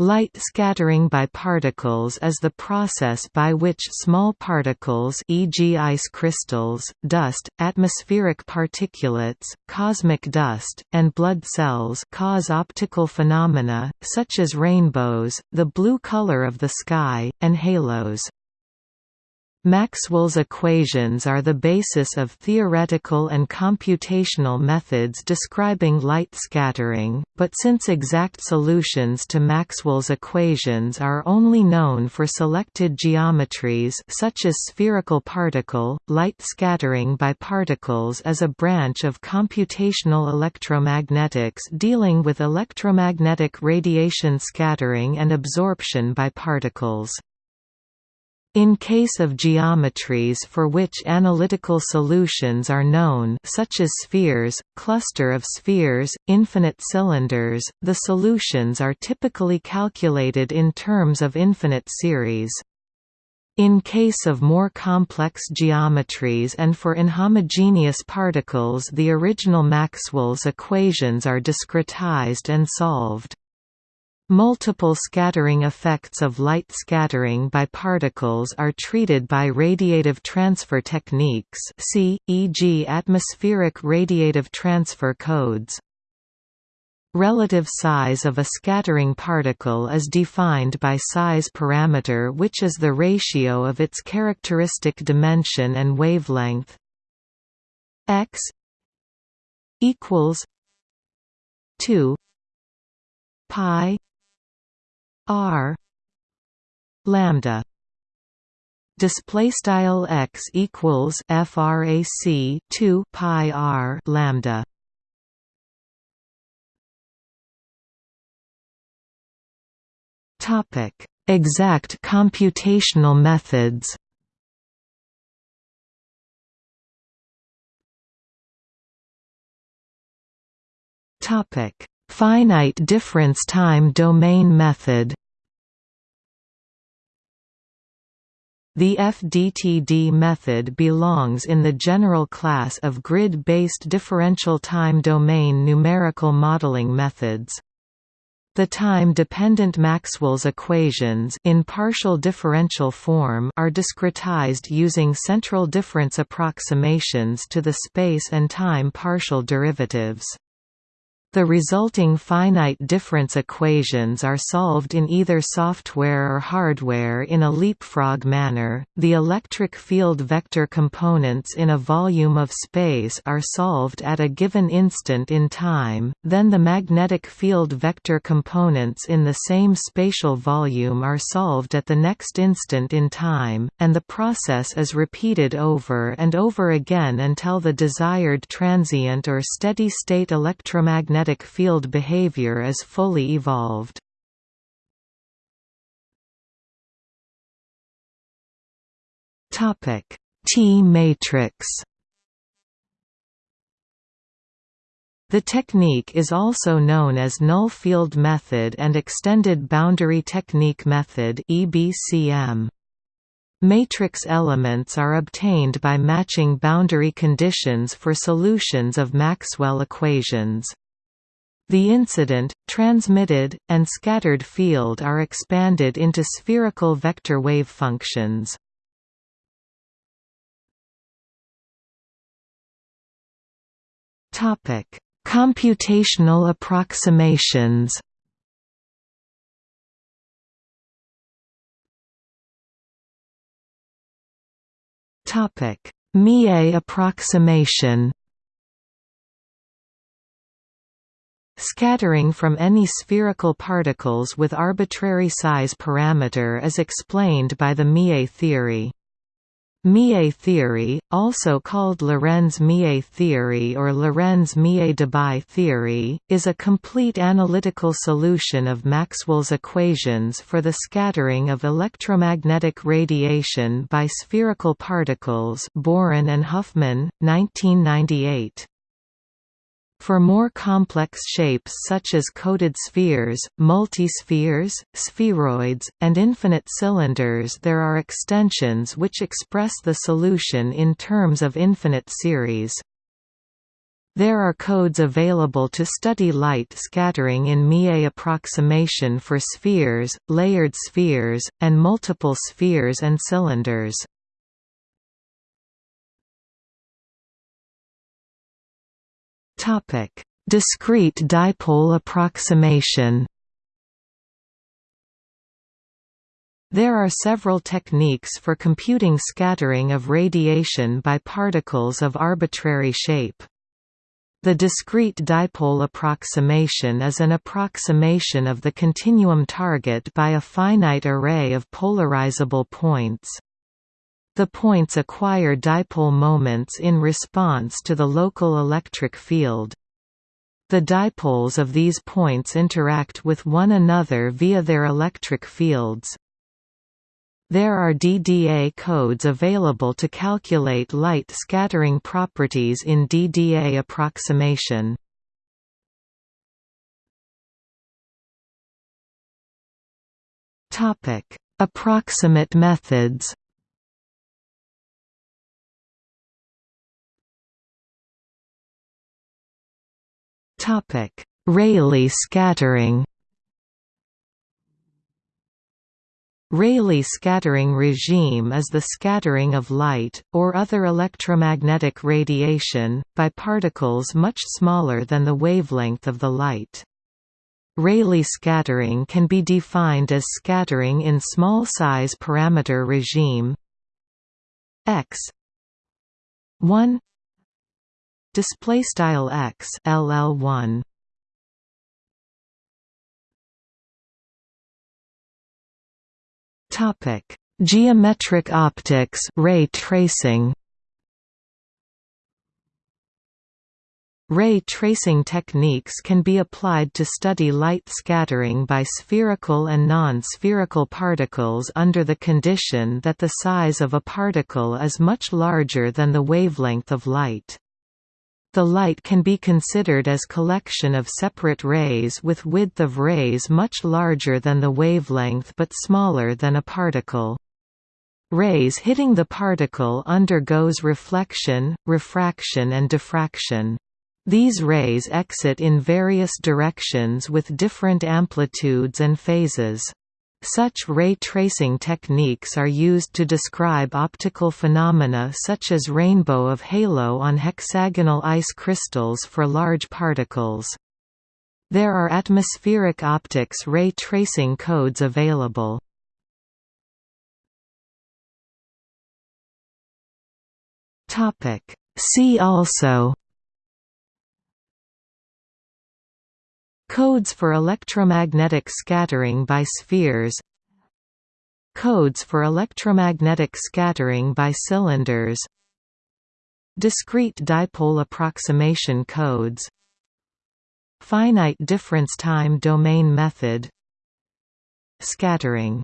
Light scattering by particles is the process by which small particles e.g. ice crystals, dust, atmospheric particulates, cosmic dust, and blood cells cause optical phenomena, such as rainbows, the blue color of the sky, and halos. Maxwell's equations are the basis of theoretical and computational methods describing light scattering, but since exact solutions to Maxwell's equations are only known for selected geometries such as spherical particle, light scattering by particles is a branch of computational electromagnetics dealing with electromagnetic radiation scattering and absorption by particles. In case of geometries for which analytical solutions are known such as spheres, cluster of spheres, infinite cylinders, the solutions are typically calculated in terms of infinite series. In case of more complex geometries and for inhomogeneous particles the original Maxwell's equations are discretized and solved. Multiple scattering effects of light scattering by particles are treated by radiative transfer techniques see, e.g. atmospheric radiative transfer codes. Relative size of a scattering particle is defined by size parameter which is the ratio of its characteristic dimension and wavelength x equals 2 pi r lambda display style x equals frac 2 pi r lambda. Topic exact computational methods. Topic Finite difference time domain method The FDTD method belongs in the general class of grid-based differential time domain numerical modeling methods. The time-dependent Maxwell's equations in partial differential form are discretized using central difference approximations to the space and time partial derivatives. The resulting finite difference equations are solved in either software or hardware in a leapfrog manner. The electric field vector components in a volume of space are solved at a given instant in time, then the magnetic field vector components in the same spatial volume are solved at the next instant in time, and the process is repeated over and over again until the desired transient or steady-state electromagnetic magnetic field behavior is fully evolved. Topic: T-matrix The technique is also known as null field method and extended boundary technique method EBCM. Matrix elements are obtained by matching boundary conditions for solutions of Maxwell equations. The incident, transmitted, and scattered field are expanded into spherical vector wave functions. Topic: Computational approximations. Topic: Mie approximation. Scattering from any spherical particles with arbitrary size parameter is explained by the Mie theory. Mie theory, also called Lorenz-Mie theory or Lorenz-Mie-Debye theory, is a complete analytical solution of Maxwell's equations for the scattering of electromagnetic radiation by spherical particles Bohren and Huffman, 1998. For more complex shapes such as coated spheres, multispheres, spheroids, and infinite cylinders there are extensions which express the solution in terms of infinite series. There are codes available to study light scattering in Mie approximation for spheres, layered spheres, and multiple spheres and cylinders. Discrete dipole approximation There are several techniques for computing scattering of radiation by particles of arbitrary shape. The discrete dipole approximation is an approximation of the continuum target by a finite array of polarizable points. The points acquire dipole moments in response to the local electric field. The dipoles of these points interact with one another via their electric fields. There are DDA codes available to calculate light scattering properties in DDA approximation. Approximate methods. Rayleigh scattering. Rayleigh scattering regime is the scattering of light, or other electromagnetic radiation, by particles much smaller than the wavelength of the light. Rayleigh scattering can be defined as scattering in small size parameter regime x 1 display style x ll1 Topic: Geometric optics, ray tracing. Ray tracing techniques can be applied to study light scattering by spherical and non-spherical particles under the condition that the size of a particle is much larger than the wavelength of light. The light can be considered as collection of separate rays with width of rays much larger than the wavelength but smaller than a particle. Rays hitting the particle undergoes reflection, refraction and diffraction. These rays exit in various directions with different amplitudes and phases. Such ray tracing techniques are used to describe optical phenomena such as rainbow of halo on hexagonal ice crystals for large particles. There are atmospheric optics ray tracing codes available. See also Codes for electromagnetic scattering by spheres Codes for electromagnetic scattering by cylinders Discrete dipole approximation codes Finite difference time domain method Scattering